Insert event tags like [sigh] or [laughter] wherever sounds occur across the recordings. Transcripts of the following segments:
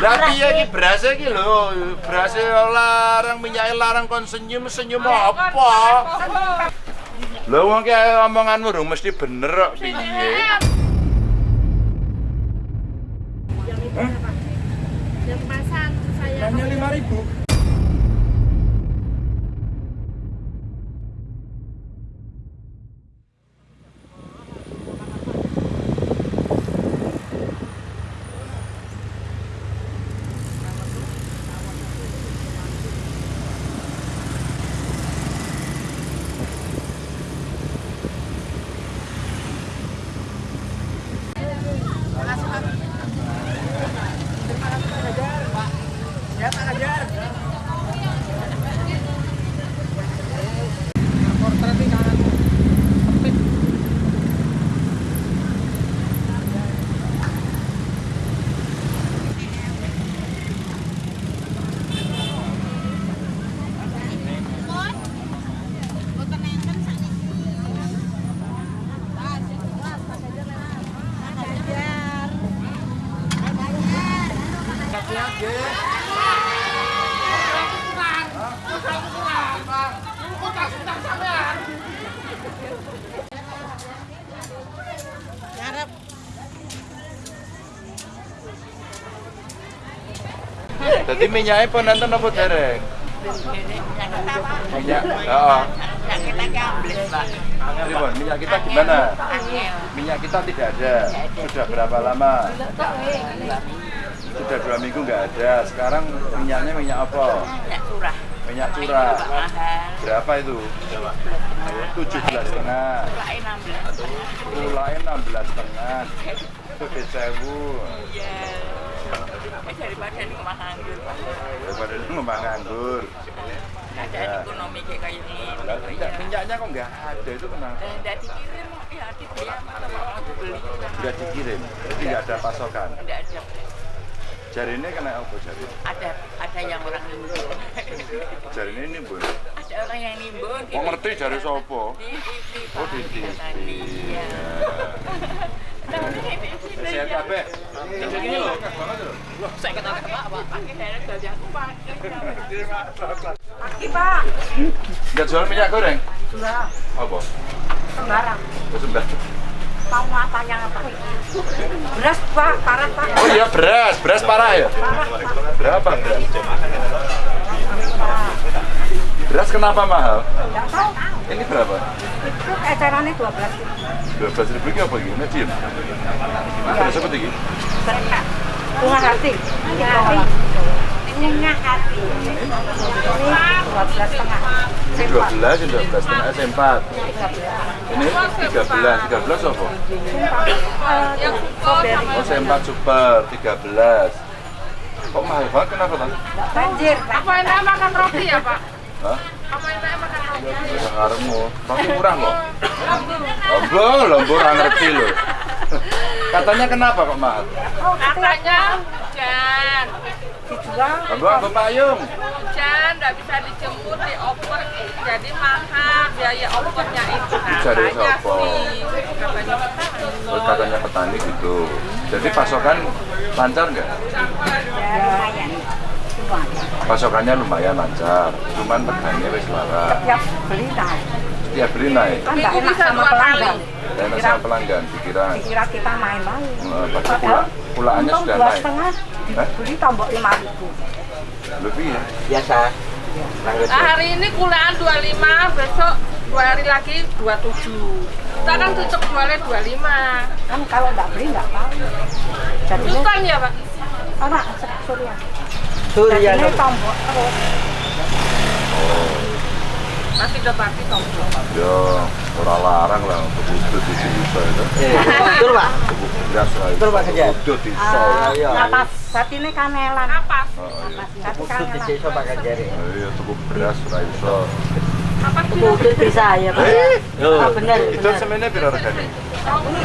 Lah piye iki beras iki lho, beras larang minyak larang kon senyum senyum apa? Lho wong ki omonganmu rung mesti bener kok piye? Yang pasang saya Hanya 5000. Dadi minyaknya pun nonton apa dereng? Minyak, heeh. Pripun, minyak kita gimana? Minyak kita tidak ada. Sudah berapa lama? Sudah dua minggu nggak ada. Sekarang minyaknya minyak apa? Minyak curah. Minyak curah. Berapa itu? Tujuh belas setengah. Mulai 16. Mulai enam belas setengah. Tujuh sewu. Iya. Eh, daripada ini rumah nganggur. Pak. Daripada lu ngembang nganggur. Keadaan ekonomi kayak kayak ini. Minyak- minyaknya kok nggak ada itu kenapa? Dan tidak dikirim, ya dibeli sama mau dibeli. Nggak dikirim. Jadi nggak ada pasokan. Tidak ada. Jari ini kena apa jari? Ada ada yang orang nimbun. [laughs] Jari ini nimbun. ada orang yang nimbun. Oh ngerti jari sopo? Di TV. Oh di TV. Iya. [laughs] Nah, ini. Sehat kabeh. Ini loh. Saya kata kata Pak, pakai daerah gaji aku pakai. Pagi Pak, Nggak jual minyak goreng? sudah Apa? sembarang. Oh, sebelah. Mau apa yang apa? Beras Pak, parah Pak. Oh iya beras, beras parah ya? Berapa beras? Beras kenapa mahal? Enggak tahu. Ini berapa? Itu ecerannya 12 ribu. Dua belas ribu ini apa gini? Medium. Terus apa lagi? Berkah. Bunga hati. Bunga hati. Bunga hati. Ini 12 setengah. Ini dua belas, ini dua belas setengah S4. Ini tiga belas, tiga belas apa? Yang strawberry. Oh S4 super, tiga belas. Kok mahal banget? Kenapa? Banjir. Apa enak makan roti ya Pak? Hah? Sekarangmu, tapi murah kok. Lombo, lombo orang ngerti loh. Katanya kenapa kok mahal? Katanya hujan, dijual. Lombo apa payung? hujan nggak bisa dijemput di oper, jadi mahal biaya opernya itu. Cari Katanya sopo? sih, katanya Oh, katanya petani gitu. Jadi pasokan lancar nggak? Ya, lumayan. Pasokannya lumayan lancar. Cuman petani wis lara. Tiap beli naik. Setiap beli naik. Kan nggak Minggu enak sama pelanggan. Dan sama pelanggan dikira Dikira kita main-main. pasti pula pulaannya sudah naik. setengah, Hah? beli tombok lima ribu. Lebih ya? biasa Nah, hari ini kuliahan 25, besok dua hari lagi 27. Kita kan tutup jualnya 25. Kan kalau nggak beli nggak tahu. Jadi Bukan ya Pak? anak surya. Surya Jadi ini tombok terus. Masih udah pasti tombol. Ya, orang larang lah untuk wujud di sini itu. Eh, betul pak beras lah. Betul, Pak Kejar. Wujud di Ah, sol. iya. Napas, berarti ini kanelan. Apa? Oh, iya. Berarti Kudus di kanelan. desa pakai jari Oh, Iya, tubuh beras lah iso. Apa kudus bisa ya pak Eh, oh, benar Itu semennya berapa regane? 30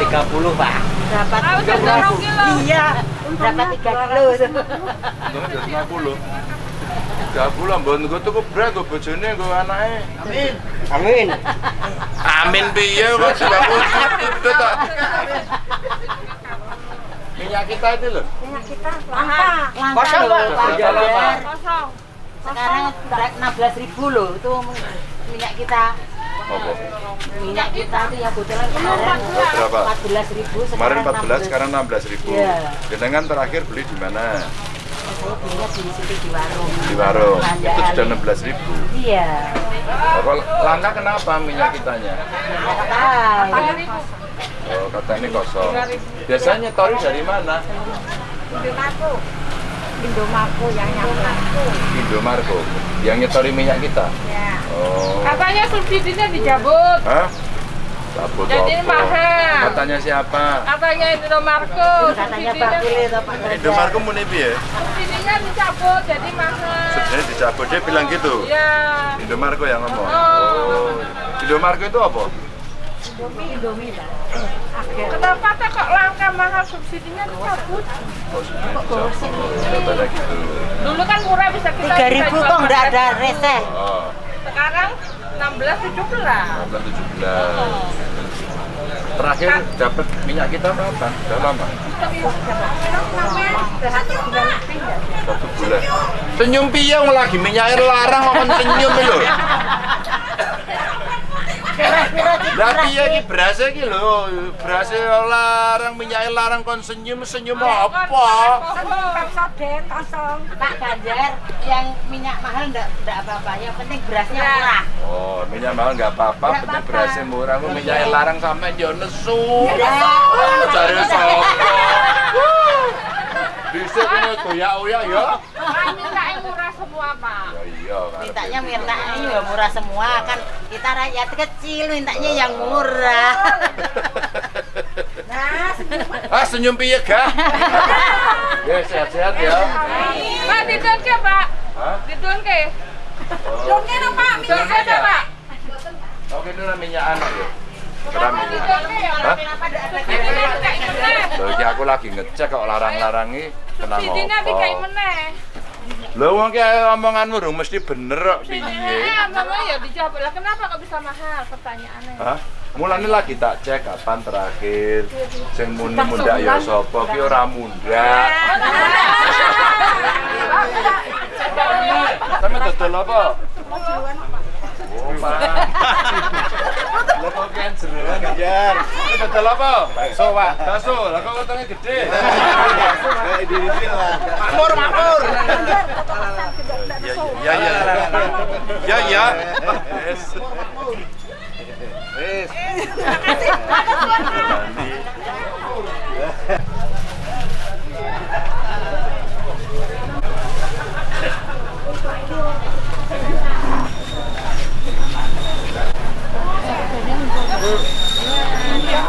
pak Dapat Ah, udah 13. 10 kilo. Iya, dapat 3 kilo. Untungnya dari 50. 30 mbon gue tuku beras gue bojone gue anake. amin Amin piye kok sudah itu tak. minyak kita itu loh. Minyak kita langka. Kosong Berapa? Jajar. Kosong. Sekarang berat 16 ribu loh itu minyak kita. Apa? Minyak kita itu yang botolan kemarin Oh, berapa? 14 ribu. Kemarin 14, sekarang 16 ribu. Iya. Jenengan terakhir beli di mana? Belinya di situ di warung. Di warung. Itu sudah 16 ribu. Iya. Apa langka kenapa minyak kitanya? Nggak tahu. Oh, kata ini kosong. Biasanya tori dari mana? Indomaku. Indomaku yang nyampe. Indomarko. Yang nyetori minyak kita. Ya. Oh. Katanya subsidinya dicabut. Hah? Cabut Jadi apa? mahal. Katanya siapa? Katanya Indomarko. Katanya Pak Subsidinya, Kuli atau Pak Jajar. Indomarko muni piye? subsidinya dicabut jadi mahal. Sebenarnya dicabut dia bilang gitu. Ya. Indomarko yang ngomong. Oh. Oh. Indomarko itu apa? Indomie lah. Kenapa teh kok langka mahal subsidinya dicabut? Oh, gitu. Dulu kan murah bisa kita Tiga bisa ribu jual kok nggak ada 14.000. receh. Oh, Sekarang 16 17. 16 17. Terakhir dapat minyak kita kapan? Udah lama? Satu bulan. Senyum piye wong lagi minyak larang kok kon senyum lho. Lah piye iki beras iki lho, beras larang minyak larang kon senyum senyum apa? Soden kosong. Pak Ganjar yang minyak mahal enggak enggak apa-apa. Yang penting berasnya Ya. murah. Oh, minyak mahal nggak apa-apa, penting berasnya murah. Kok minyak larang sampai yo nesu. Ya. Oh, cari sapa? Bisa kena toyak-oyak ya? Kan mintanya murah semua, Pak. Ya iya. Mintanya mintanya ya murah semua kan. Kita rakyat kecil mintanya yang murah. [laughs] Nah, senyum. Ah senyum piye gak? [laughs] Ya sehat-sehat ya. Pak, didon ke, Pak? Hah? Didon ke? No, Pak. Ke, ada, Pak? Oke lah minyak anak ya. Keram ini. Didon ke ya? Iki aku lagi ngecek kok larang-larangi kena Subsidinya dikai ngopo. meneh. Lho wong ki omonganmu rung mesti bener kok piye. Mama ya dijawab lah. Kenapa kok bisa mahal? Pertanyaannya. Hah? Mulane lagi tak cek kapan terakhir sing muni mundak ya sapa ki ora mundak. Sampe dodol apa? Oh, Pak. Lah kok kian jeroan jar. Dodol apa? Bakso, Pak. Bakso. Lah kok wetenge gede. Makmur, makmur. Ya, ya, ya. Ya, ya. Yes. Wis.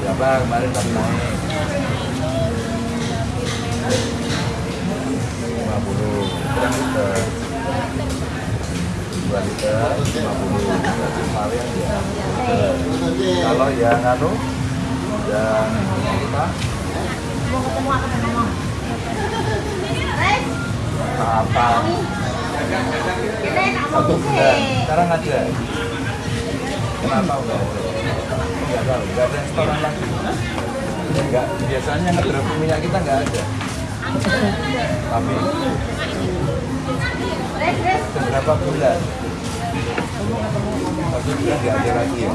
Berapa kemarin tadi naik? 50 berapa liter? 2 liter 50 berarti kemarin ya kalau yang anu yang apa Apa? Satu bulan. Sekarang ada. Kenapa enggak ada? Enggak tahu. Enggak ada restoran lagi. Enggak. Biasanya ngedrop minyak kita enggak ada. Tapi beberapa bulan satu bulan nggak ada lagi ya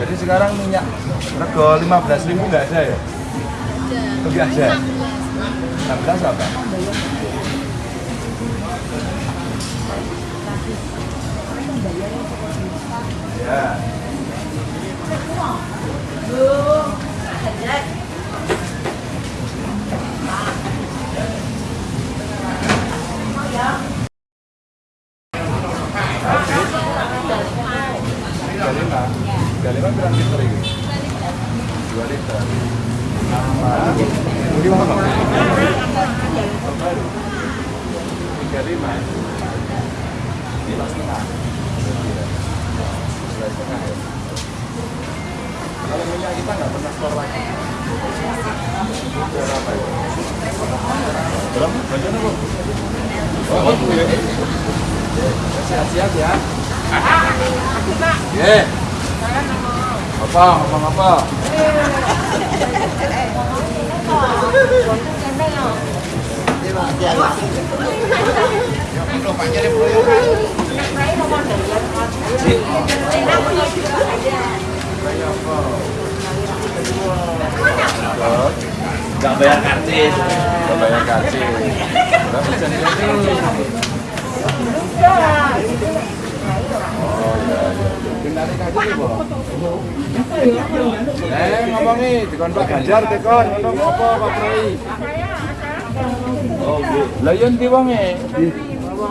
jadi sekarang minyak rego 15 ribu nggak ada ya nggak ada 16 apa ya tiga lima tiga lima berapa liter ini dua liter ini apa tiga lima ya kalau minyak kita nggak pernah store lagi berapa ya berapa oh, oh, iya. siap-siap ya. Apa? Ngomong apa? Gak bayar karcis. Gak bayar karcis. Berapa? Oh iya iya. Kenali kaji nih, Bo. Eh, ngomong nih, dikon Pak Ganjar dikon, ngomong apa Pak Proi? Oh, lah yen ndi wonge?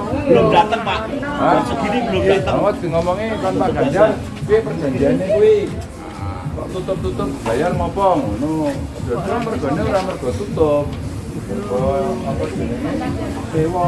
Belum datang Pak. Hah? Segini belum datang. Awat ngomongnya kon Pak Ganjar, piye perjanjiannya kuwi? Kok tutup-tutup bayar ngopo ngono. Dadi mergone ora mergo tutup. Mergo apa jenenge? Sewa.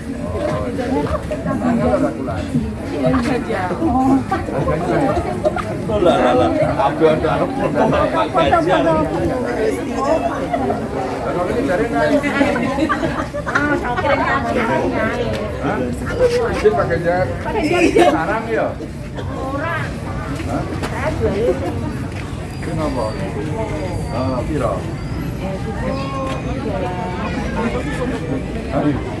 Oh, iya. Mana lah rakulan? Harganya Oh lah lah lah. Aku ada Pak Ganjar. Kalau ini dari naik. Hah? Ini Pak Ganjar. Sekarang ya? Hah? Ah, piro? Aduh.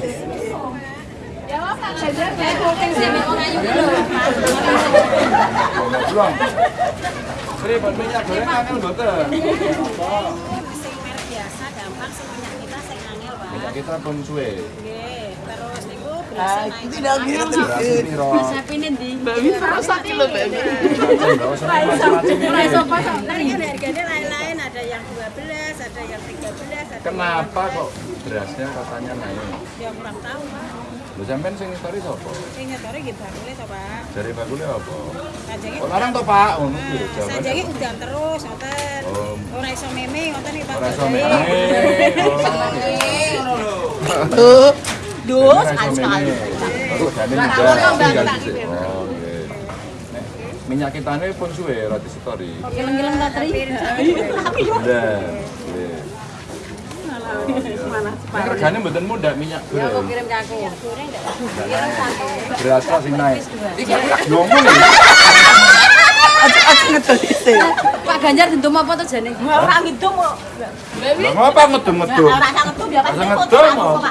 Angel mboten. Sing merek biasa gampang kita. Nah, ada yang 12, ada yang 13, ada Kenapa kok berasnya katanya naik? yang kurang tahu, Pak. Lho sampean sing story sapa? Sing ngetore nggih bakule to, Pak. Dari bakule apa? Sajenge Kok larang to, Pak? Ngono kuwi Nah, jawabannya. sajenge udan terus ngoten. Oh. Ora iso meme ngoten iki Pak. Ora iso meme. [laughs] Duh, Duh, sekali sekali. Oh, jane juga tinggal dhisik. Oh, nggih. Nek minyak kita ini pun suwe roti story. Geleng-geleng tak teri. Iya. Ini regane mboten mudah minyak goreng. Kirim ke aku. Beras kok sing naik. Iki ngomong ya. Pak Ganjar dendam apa tuh jane? Ora ngidum kok. Lah ngapa ngedum-ngedum? Ora sak ngedum ya pasti ngedum apa? Ora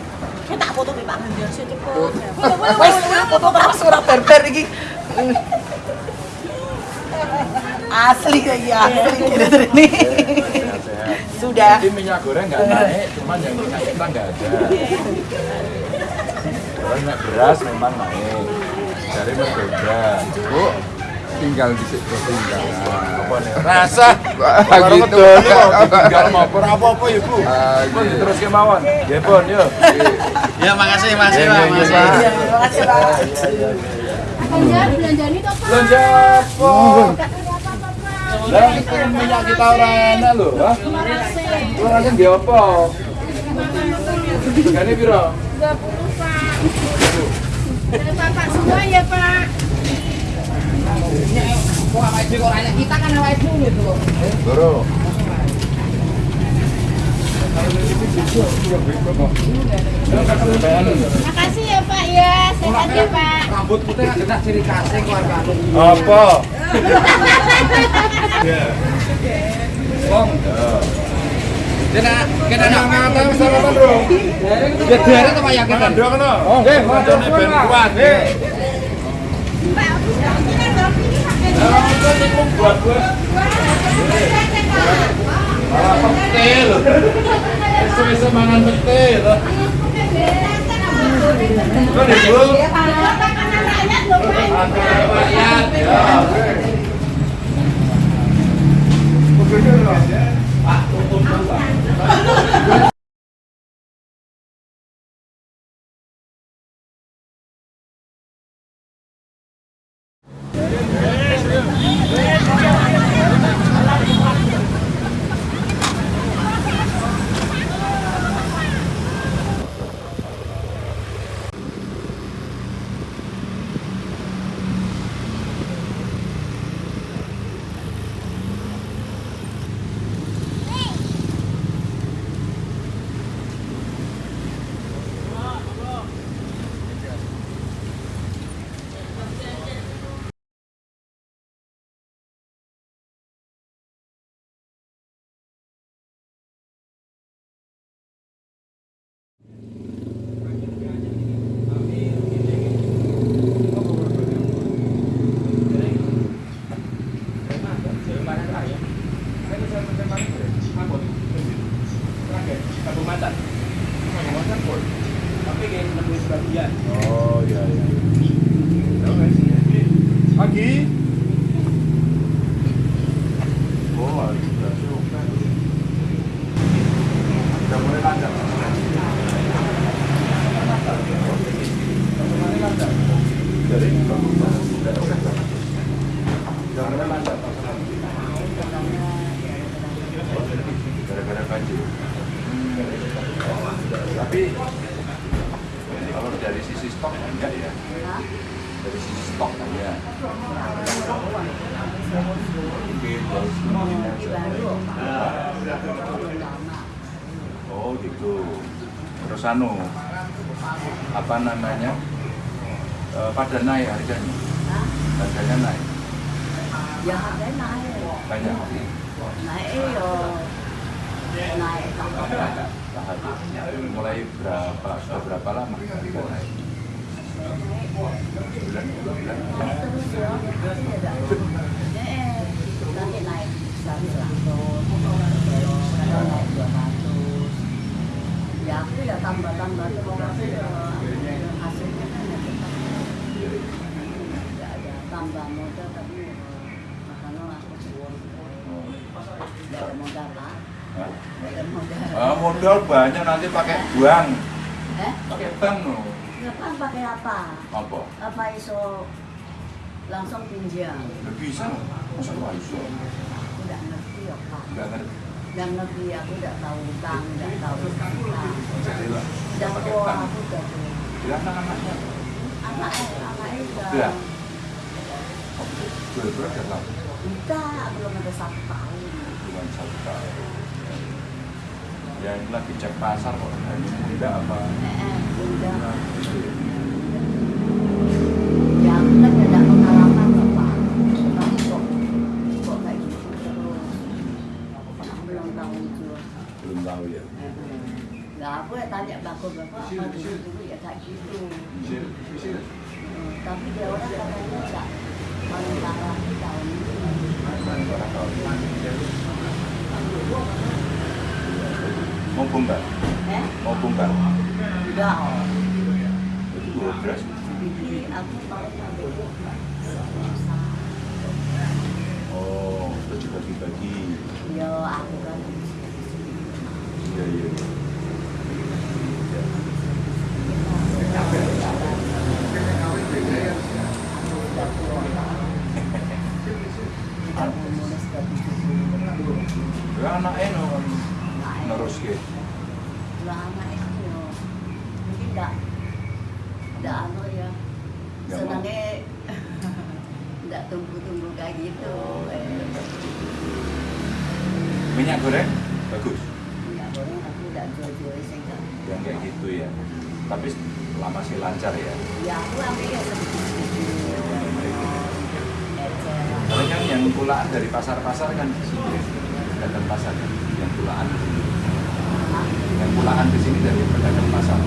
foto Pak Ganjar sih cepet. Wes foto terus ora berber iki. Asli kayak asli gitu ini. Sudah. Jadi minyak goreng nggak naik, cuman yang minyak kita nggak ada. Kalau minyak beras memang naik. Dari berbeda. Bu, tinggal di situ tinggal. Rasa. Kalau gitu. ngedol kok tinggal mau apa-apa ya bu. Ah, Pun gitu. terus kemauan. Ya pun, yuk. Ya makasih, makasih, Iya, Pak. Makasih. iya. Terima kasih, Pak. Ganjar belanjani to Pak. Belanja apa? Lah minyak kita orang enak lho, ha? Lu rasanya nggih apa? Regane piro? 20 Pak. Dari Bapak semua ya Pak. Loro. Makasih ya Pak ya. Sehat ya Pak. Apa? Kena, kena Kena ngata sarapan, Bro. Ya derek apa ya kita? Mangan dua kena. Nggih, mancane ben kuat. Nggih. Lah, kok niku buat bos. Malah ibu? Makanan rakyat. Ya. Oh iya iya. Pagi. Oh, sudah suka. Sudah mulai lancar. Jadi, sudah mulai lancar. Gara-gara banjir. Tapi kalau dari sisi stok enggak ya? Dari sisi stok ya. Mungkin. Oh gitu. Terus anu, apa namanya? Eh, pada naik harganya. Harganya naik. Ya harganya naik. Banyak. Naik yo. Naik tambah. Mulai berapa? Berapa lama harga naik? Bulan, bulan. Nanti naik 100, naik 200. Aku ya tambah-tambah terus hasilnya kan ya ada tambah modal tapi makanya Nggak ada modal lah. Modal. Ah, modal banyak nanti pakai bank. Eh? Pakai bank no. Ngapain pakai apa? Apa? Apa iso langsung pinjam? Nggak bisa. Masa nggak? Aku nggak ngerti ya Pak. Nggak ngerti. Nggak ngerti, aku nggak tahu utang, nggak tahu utang. Jadi lah. Udah tua, bank. aku udah tua. Ya anak-anaknya. Anak anaknya udah. Udah. Dua bulan udah tahu. Udah, belum ada satu tahun. Bulan satu tahun. Ya ini lagi cek pasar kok. Ini muda apa? Nggak ada pengalaman Bapak. Tapi kok, kok kayak gitu terus. Aku belum tahu itu. Belum tahu ya. Nah, aku ya tanya bapak bapak apa dulu dulu ya kayak gitu. Bisa, bisa. Hmm, tapi dia orang katanya enggak paling parah tahun ini. Orang tahu. Mau bongkar? Eh, Mau bongkar? enggak. oh. Itu aku Oh, juga dibagi. Ya, aku kan Iya, iya. iya. Ya anaknya no, Lama itu yo. Mungkin enggak enggak anu ya. Senangnya [laughs] enggak tunggu-tunggu kayak gitu. Eh, Minyak goreng bagus. Enggak boleh aku enggak jual-jual sehingga Yang kayak gitu ya. Tapi lama sih lancar ya. ya aku sedikit-sedikit. Eceran. Karena kan yang pulaan dari pasar-pasar kan di sini. Pedagang pasar kan. Yang pulaan di sini. Yang pulaan di sini dari pedagang pasar.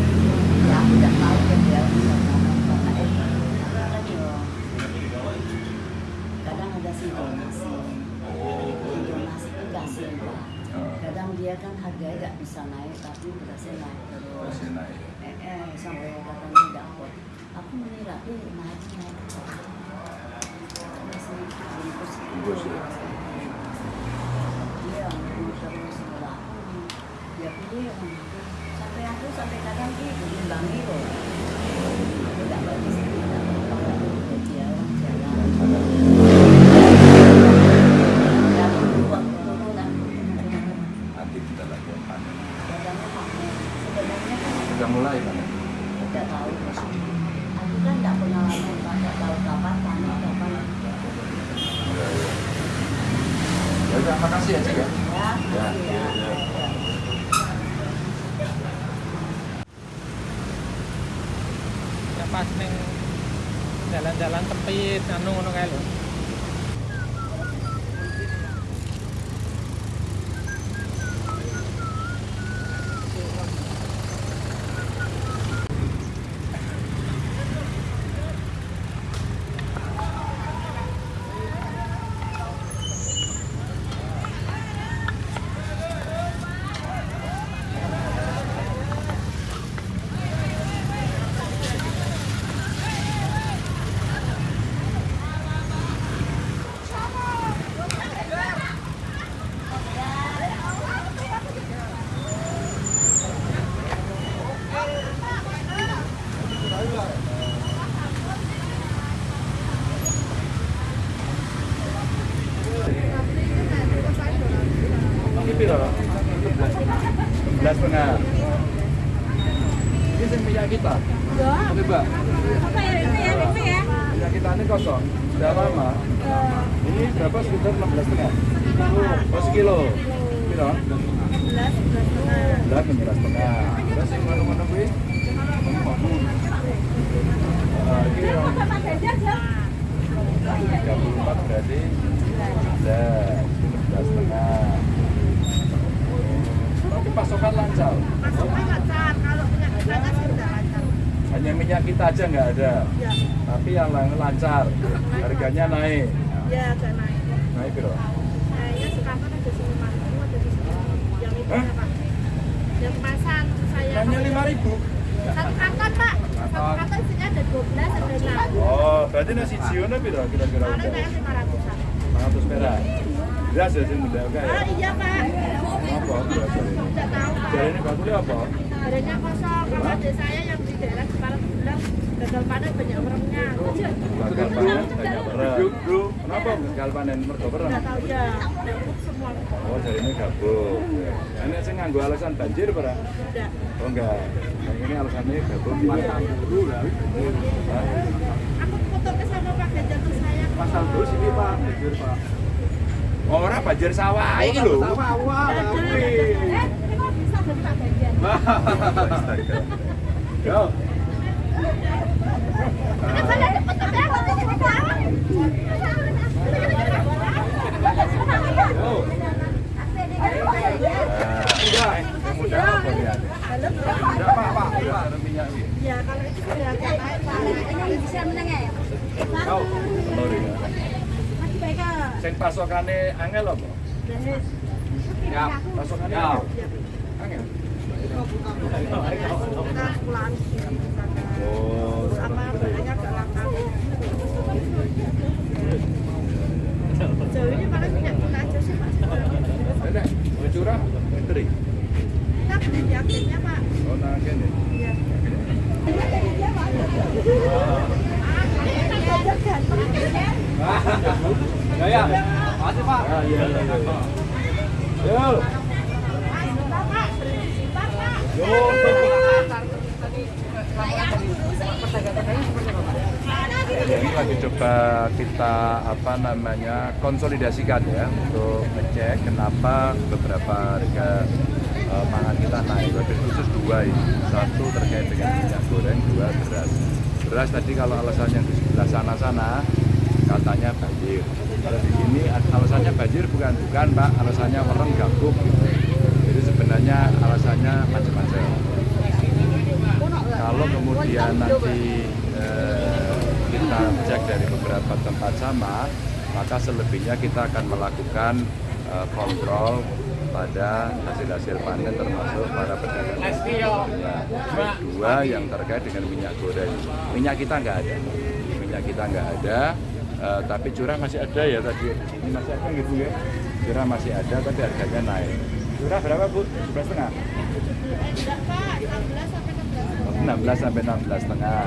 Ya tahu kan yo kadang ada sintonasi. Sintonasi itu kasih Pak. Kadang dia kan harganya nggak bisa naik tapi berasnya naik terus. masih naik. Eh, eh sampai katanya nggak kuat. Aku mengira eh naik naik. Masih bungkus. Bungkus, ya. Iya, bungkus terus sebelah aku. Ya pilih yang itu. Sampai aku sampai kadang sih dimbangi loh. Minyak kita aja nggak ada. Ya, Tapi yang lain lancar. Harganya naik. ya agak naik. Naik bro. Saya sekarang ada sini mas, ada di sini. Yang itu ya pak. Yang kemasan saya. Hanya lima ribu. Satu kantor pak. Satu kantor isinya ada 12 ada 6. Oh, berarti nasi jiona biro kira-kira udah. saya 500 an. 500 perak. Beras ya sing muda oke ya. Ah, iya Pak. Apa? Tidak tahu Pak. Jadi ini bakulnya apa? Badannya kosong. Kalau adik saya yang daerah Semarang bilang gagal panen banyak meremnya. Gagal panen banyak merem. Kenapa gagal panen mergo merem? Tidak tahu ya. Semua. Oh, jadi ini gabung. Ini sing nganggo alasan banjir ora? Tidak. Oh enggak. Yang ini alasannya gabung Hah? Aku foto ke sama Pak Ganjar tuh saya. Pasal terus ini Pak, jujur Pak. Oh, ora banjir sawah iki lho. Awal tapi. Eh, ini kok bisa dari Pak Ganjar? [laughs] Nah, iki. Ya, kalau itu sudah. Ini bisa menengah ya? Ya. Pasokane angel apa? Ya. Pasokannya Ya. angel. Angel. Kita pulang di sana. Minyak kita aja sih Pak. Pak. Kene. Iya. Ya ya. Iya, iya, iya. Ini lagi coba kita apa namanya konsolidasikan ya untuk ngecek kenapa beberapa harga eh, pangan kita naik. Wabil khusus dua ini, satu terkait dengan minyak goreng, dua beras. Beras tadi kalau alasannya di sebelah sana-sana katanya banjir. Kalau di sini alasannya banjir bukan bukan pak, alasannya merem gabuk gitu. Sebenarnya alasannya macam-macam. Kalau kemudian nanti eh, kita cek dari beberapa tempat sama, maka selebihnya kita akan melakukan eh, kontrol pada hasil-hasil panen termasuk para pedagang. Ya. Dua yang terkait dengan minyak goreng. Minyak kita nggak ada, minyak kita nggak ada, eh, tapi curah masih ada ya tadi. Ini masih ada gitu ya. Curah masih ada, tapi harganya naik. Curah berapa bu? 11 setengah? Enggak Pak, 16 sampai 16. 16 sampai 16 setengah.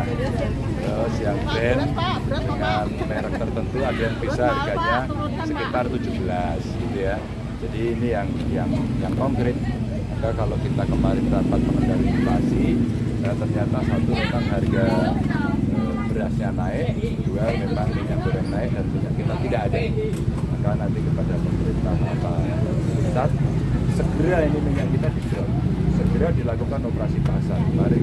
Terus yang brand dengan merek tertentu ada yang bisa harganya sekitar 17 gitu ya. Jadi ini yang yang yang konkret. Maka kalau kita kemarin dapat mengendali inflasi, eh, ternyata satu memang harga eh, berasnya naik, dua memang minyak goreng naik dan minyak kita tidak ada. Maka nanti kepada pemerintah apa segera ini minyak kita di drop segera dilakukan operasi pasar. Kemarin